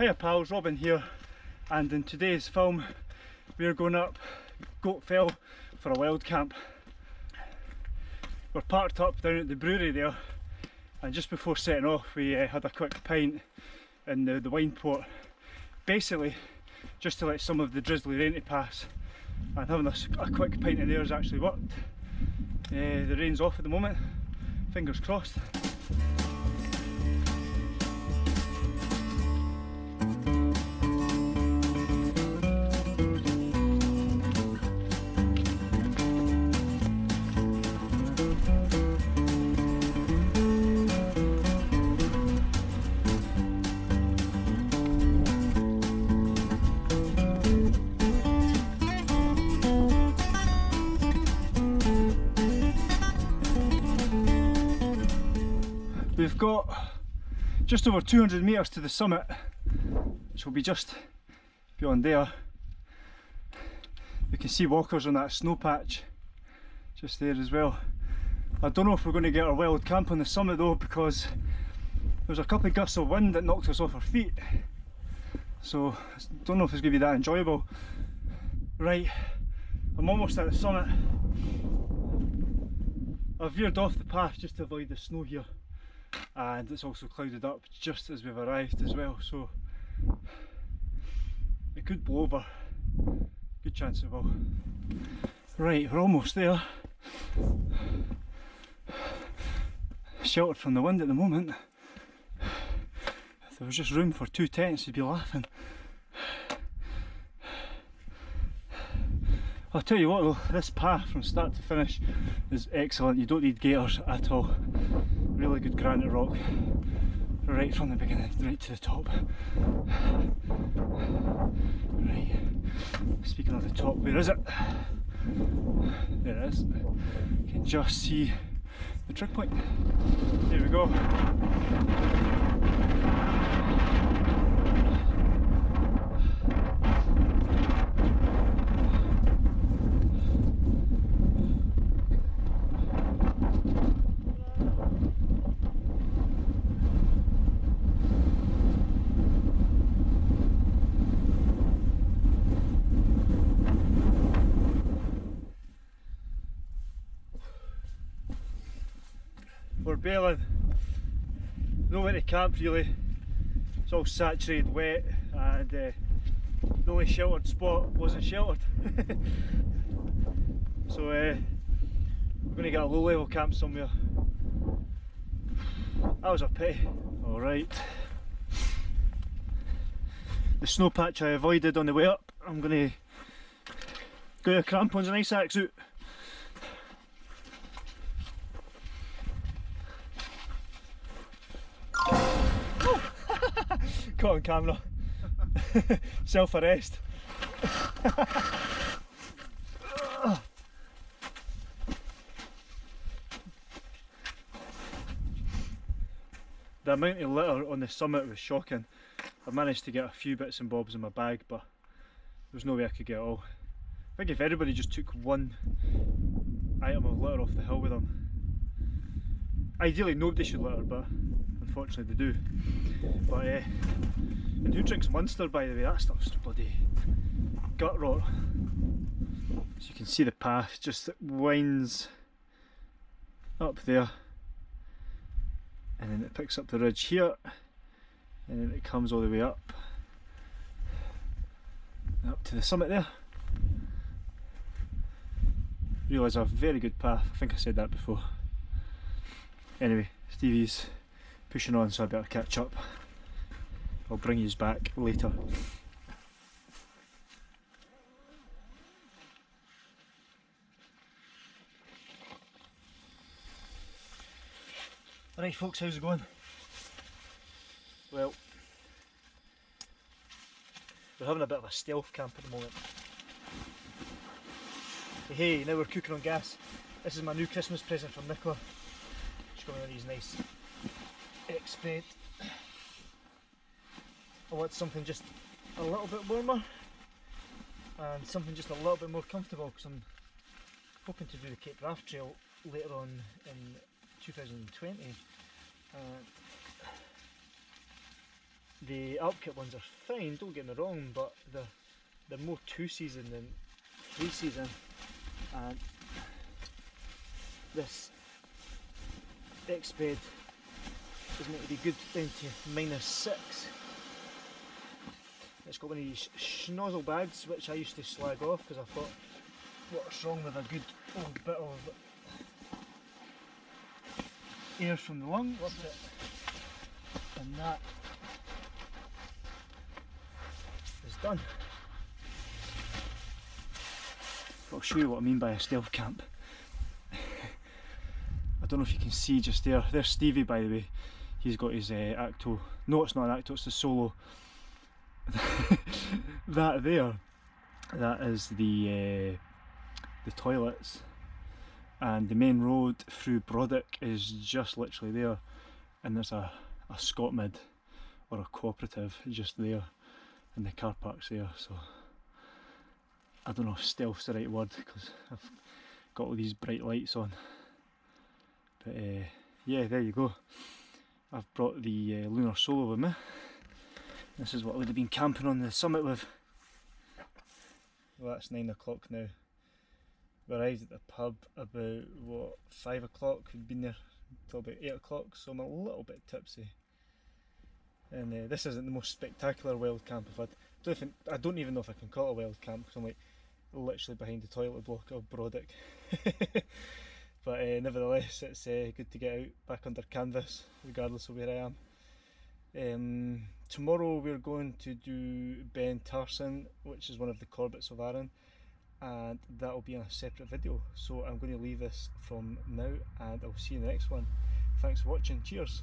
Hiya pals, Robin here and in today's film we're going up Goat Fell for a wild camp. We're parked up down at the brewery there and just before setting off we uh, had a quick pint in the, the Wineport basically just to let some of the drizzly rain pass and having a, a quick pint in there has actually worked. Uh, the rain's off at the moment, fingers crossed. We've got just over 200 metres to the summit, which will be just beyond there. You can see walkers on that snow patch just there as well. I don't know if we're going to get our wild camp on the summit though because there's a couple of gusts of wind that knocked us off our feet. So I don't know if it's going to be that enjoyable. Right, I'm almost at the summit. I've veered off the path just to avoid the snow here and it's also clouded up just as we've arrived as well so it could blow over. Good chance it will. Right we're almost there. Sheltered from the wind at the moment. If there was just room for two tents you'd be laughing. I'll tell you what though, this path from start to finish is excellent, you don't need gaiters at all. Really good granite rock, right from the beginning, right to the top. Right, speaking of the top, where is it? There it is. You can just see the trig point. There we go. We're bailing nowhere to camp really. It's all saturated wet and uh, the only sheltered spot wasn't sheltered. So uh, we're going to get a low level camp somewhere. That was a pity. Alright. The snow patch I avoided on the way up I'm going to go to crampons and ice axe out Caught on camera. Self arrest. the amount of litter on the summit was shocking. I managed to get a few bits and bobs in my bag but there's no way I could get all. I think if everybody just took one item of litter off the hill with them ideally nobody should litter but unfortunately they do. But uh, and who drinks Monster by the way, that stuff's bloody gut rot. So you can see the path just winds up there and then it picks up the ridge here and then it comes all the way up up to the summit there. Realise a very good path, I think I said that before. Anyway, Stevie's pushing on so I better catch up. I'll bring you back later. Alright folks, how's it going? Well, we're having a bit of a stealth camp at the moment. Hey, now we're cooking on gas. This is my new Christmas present from Nicola. She's got me one of these nice I want something just a little bit warmer and something just a little bit more comfortable because I'm hoping to do the Cape Wrath Trail later on in 2020. Uh, the Alpkit ones are fine, don't get me wrong, but they're, they're more two season than three season. And this X is meant to be good down to minus six. It's got one of these Schnozzel bags which I used to slag off because I thought what's wrong with a good old bit of air from the lung up it and that is done. I'll show you what I mean by a stealth camp. I don't know if you can see just there, there's Stevie by the way, he's got his uh, Akto, no it's not an Akto, it's the Solo. that there, that is the, uh, the toilets. And the main road through Brodick is just literally there. And there's a, a Scotmid or a cooperative just there. And the car park's there so I don't know if stealth's the right word because I've got all these bright lights on. But uh, yeah there you go I've brought the uh, Lunar Solo with me this is what I would have been camping on the summit with well that's 9 o'clock now we arrived at the pub about what five o'clock. We'd been there until about eight o'clock, so I'm a little bit tipsy. And uh, this isn't the most spectacular wild camp I've had. I don't, think, I don't even know if I can call it a wild camp because I'm like literally behind the toilet block of Brodick. but uh, nevertheless, it's uh, good to get out back under canvas, regardless of where I am. Um, tomorrow we're going to do Beinn Tarsuinn, which is one of the Corbetts of Arran and that will be in a separate video. So I'm going to leave this from now and I'll see you in the next one. Thanks for watching. Cheers